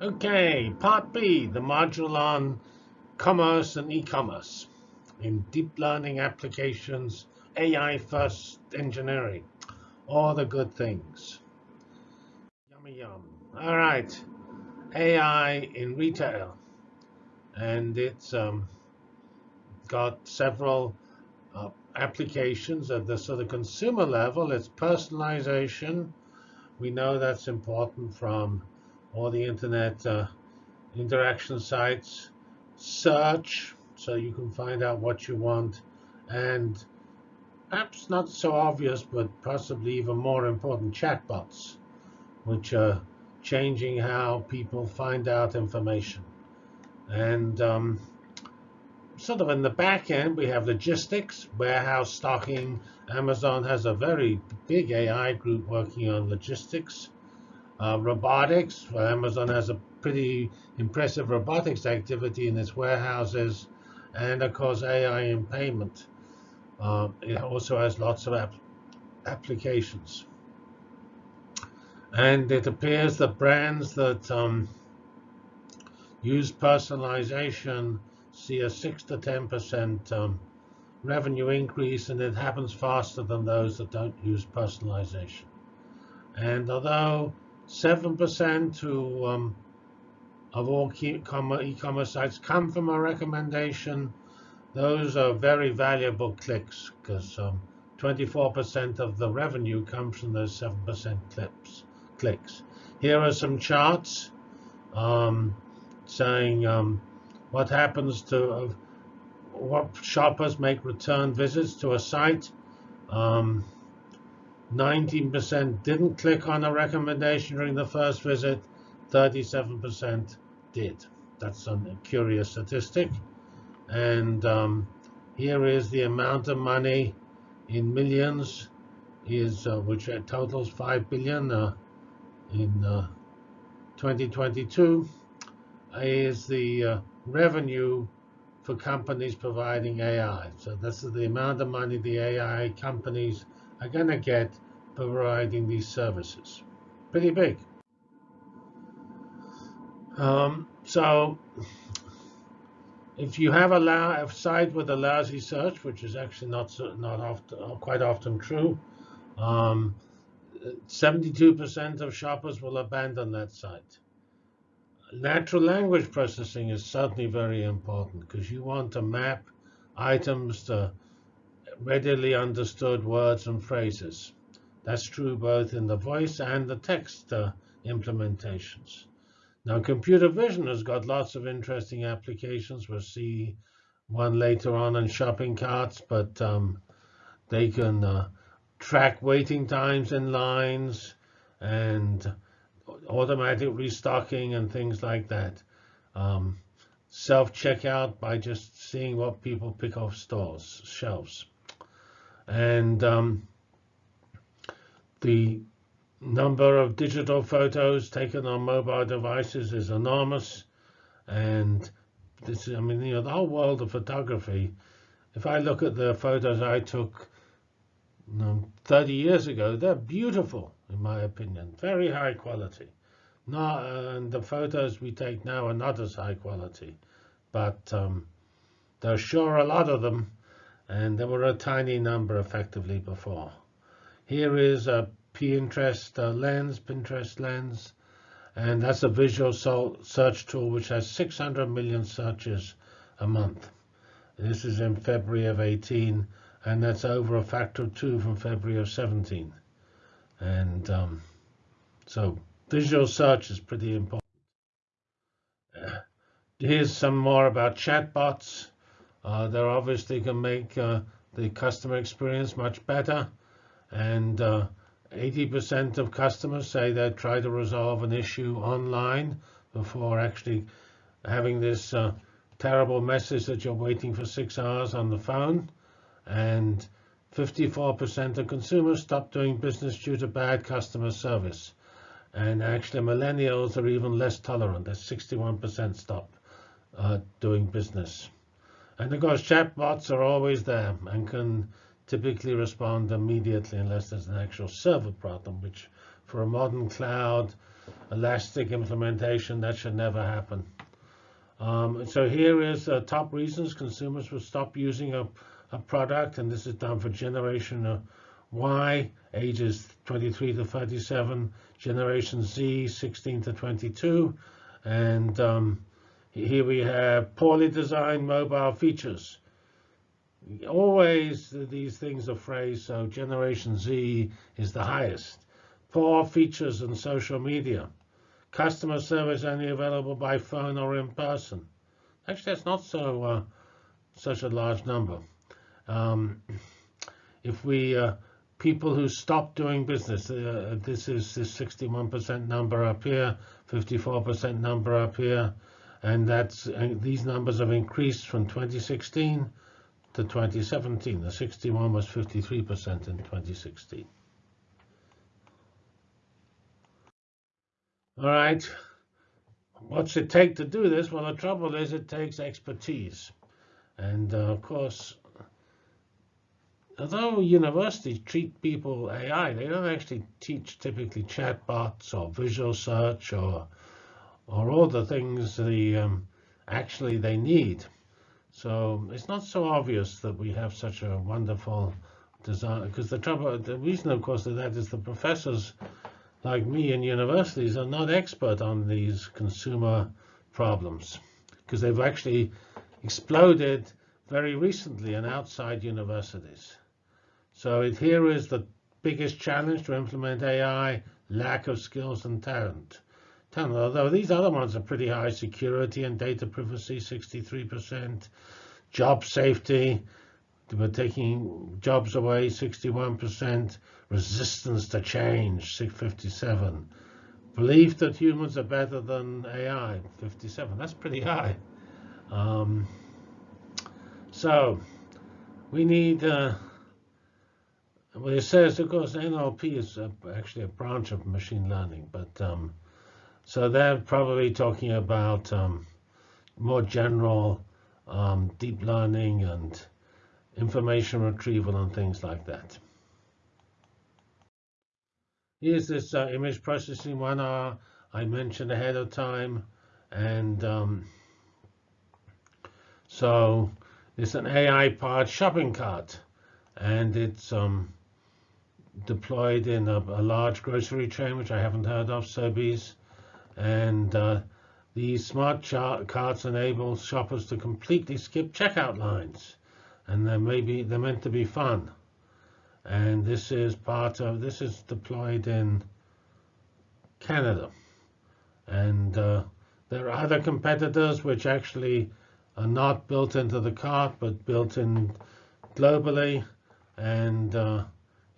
Okay, part B, the module on commerce and e-commerce in deep learning applications, AI first engineering, all the good things. Yummy yum. All right, AI in retail. And it's um, got several uh, applications at the sort of consumer level. It's personalization. We know that's important from all the internet uh, interaction sites, search, so you can find out what you want, and perhaps not so obvious, but possibly even more important, chatbots, which are changing how people find out information. And um, sort of in the back end, we have logistics, warehouse stocking. Amazon has a very big AI group working on logistics. Uh, robotics, Amazon has a pretty impressive robotics activity in its warehouses. And of course, AI in payment. Uh, it also has lots of ap applications. And it appears that brands that um, use personalization see a 6 to 10% um, revenue increase, and it happens faster than those that don't use personalization. And although 7% to um, of all e-commerce sites come from a recommendation. Those are very valuable clicks because 24% um, of the revenue comes from those 7% clips, clicks. Here are some charts um, saying um, what happens to uh, what shoppers make return visits to a site. Um, 19% didn't click on a recommendation during the first visit, 37% did. That's a curious statistic. And um, here is the amount of money in millions, is uh, which totals 5 billion uh, in uh, 2022, is the uh, revenue for companies providing AI. So this is the amount of money the AI companies are going to get providing these services. Pretty big. Um, so if you have a, a, site with a lousy search, which is actually not so, not often, quite often true, 72% um, of shoppers will abandon that site. Natural language processing is certainly very important because you want to map items to readily understood words and phrases. That's true both in the voice and the text uh, implementations. Now, computer vision has got lots of interesting applications. We'll see one later on in shopping carts, but um, they can uh, track waiting times in lines and automatic restocking and things like that. Um, Self-checkout by just seeing what people pick off stores, shelves. And um, the number of digital photos taken on mobile devices is enormous. And this, I mean, you know, the whole world of photography, if I look at the photos I took you know, 30 years ago, they're beautiful, in my opinion, very high quality. Not, and the photos we take now are not as high quality, but um, there's sure a lot of them, and there were a tiny number effectively before. Here is a Pinterest lens, Pinterest lens, and that's a visual search tool which has 600 million searches a month. This is in February of 18, and that's over a factor of two from February of 17. And um, so visual search is pretty important. Uh, here's some more about chatbots. Uh, they obviously can make uh, the customer experience much better. And 80% uh, of customers say they try to resolve an issue online before actually having this terrible message that you're waiting for six hours on the phone. And 54% of consumers stop doing business due to bad customer service. And actually, millennials are even less tolerant. That's 61% stop uh, doing business. And of course, chatbots are always there and can typically respond immediately unless there's an actual server problem, which for a modern cloud elastic implementation. That should never happen. Um, so here is uh, top reasons consumers will stop using a, a product, and this is done for generation Y, ages 23 to 37, generation Z, 16 to 22, and um, here we have poorly designed mobile features. Always these things are phrased, so generation Z is the highest. Poor features in social media. Customer service only available by phone or in person. Actually, that's not so uh, such a large number. Um, if we uh, people who stop doing business, uh, this is this 61% number up here, 54% number up here, and that's and these numbers have increased from 2016 to 2017. The 61 was 53% in 2016. All right. What's it take to do this? Well, the trouble is it takes expertise. And uh, of course, although universities treat people AI, they don't actually teach typically chatbots or visual search or or all the things the um, actually they need. So it's not so obvious that we have such a wonderful design. Because the trouble, the reason, of course, of that is the professors like me in universities are not expert on these consumer problems because they've actually exploded very recently in outside universities. So it, here is the biggest challenge to implement AI, lack of skills and talent. Talent. Although these other ones are pretty high, security and data privacy, 63%, job safety, we're taking jobs away, 61%. Resistance to change, 57. Belief that humans are better than AI, 57. That's pretty high. Um, so we need, uh, well, it says, of course, NLP is a, actually a branch of machine learning, but um, so they're probably talking about um, more general um, deep learning and information retrieval and things like that. Here's this uh, image processing one R I mentioned ahead of time. And um, so it's an AI-powered shopping cart. And it's um, deployed in a, a, large grocery chain, which I haven't heard of, Sobeys. And uh, these smart carts enable shoppers to completely skip checkout lines and they're maybe they're meant to be fun. And this is part of this is deployed in Canada, and uh, there are other competitors which actually are not built into the cart but built in globally, and uh,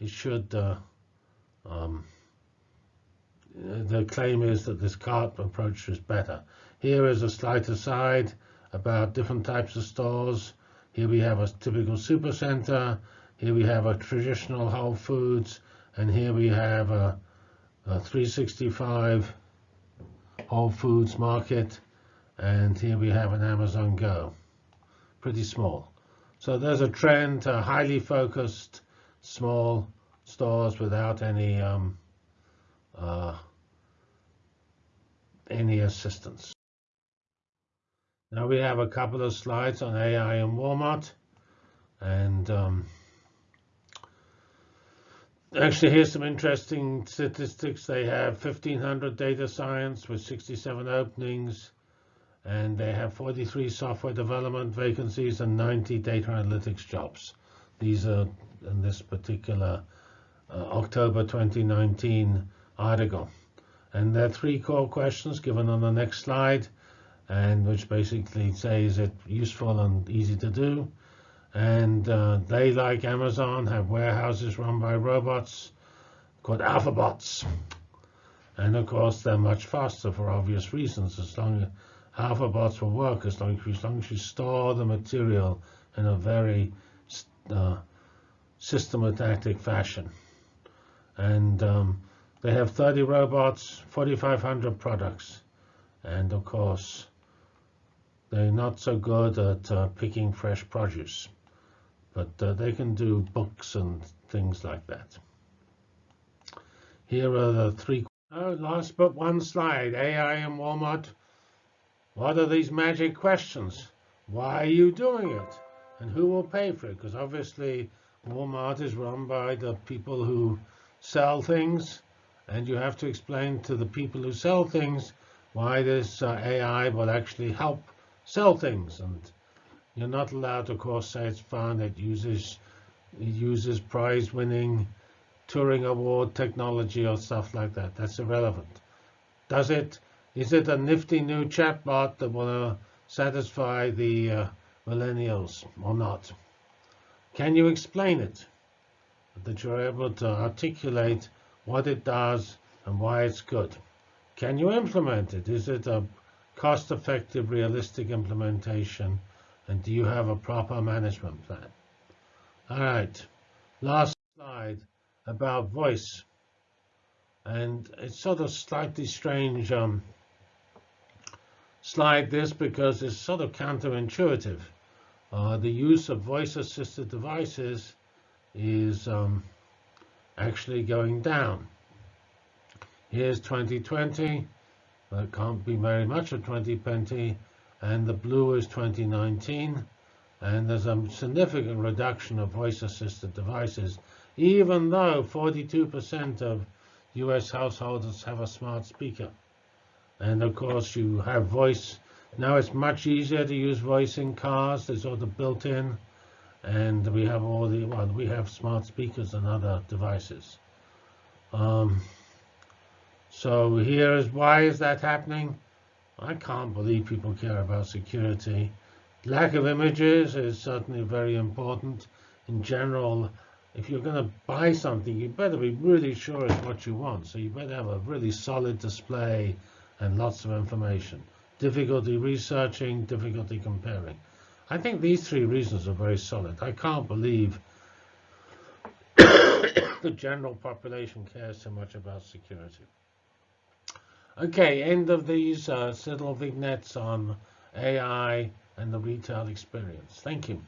it should. Uh, um, the claim is that this cart approach is better. Here is a slight aside about different types of stores. Here we have a typical supercenter. Here we have a traditional Whole Foods. And here we have a, a 365 Whole Foods market. And here we have an Amazon Go. Pretty small. So there's a trend to highly focused, small stores without any um, uh, any assistance. Now we have a couple of slides on AI and Walmart. And um, actually, here's some interesting statistics. They have 1,500 data science with 67 openings. And they have 43 software development vacancies and 90 data analytics jobs. These are in this particular uh, October 2019 article. And there are three core questions given on the next slide and which basically say, is it useful and easy to do. And uh, they, like Amazon, have warehouses run by robots called alphabots. And of course, they're much faster for obvious reasons. As long as alphabots will work, as long as, as long as you store the material in a very uh, systematic fashion. And um, they have 30 robots, 4,500 products. And of course, they're not so good at uh, picking fresh produce, but uh, they can do books and things like that. Here are the three Oh, last but one slide. AI and Walmart. What are these magic questions? Why are you doing it? And who will pay for it? Because obviously Walmart is run by the people who sell things. And you have to explain to the people who sell things why this uh, AI will actually help sell things. And you're not allowed to, of course, say it's fun. It uses, uses prize-winning Turing Award technology or stuff like that. That's irrelevant. Does it? Is it a nifty new chatbot that will satisfy the uh, millennials or not? Can you explain it? That you're able to articulate what it does and why it's good. Can you implement it? Is it a cost-effective, realistic implementation? And do you have a proper management plan? All right, last slide about voice. And it's sort of slightly strange um, slide this because it's sort of counterintuitive. Uh, the use of voice-assisted devices is um, actually going down. Here's 2020. There can't be very much of 2020. And the blue is 2019. And there's a significant reduction of voice-assisted devices even though 42% of US households have a smart speaker. And of course, you have voice. Now it's much easier to use voice in cars. There's all the built in. And we have all the, well, we have smart speakers and other devices. Um, so here is why is that happening? I can't believe people care about security. Lack of images is certainly very important. In general, if you're going to buy something, you better be really sure it's what you want. So you better have a really solid display and lots of information. Difficulty researching, difficulty comparing. I think these three reasons are very solid. I can't believe the general population cares so much about security. Okay, end of these uh, little vignettes on AI and the retail experience. Thank you.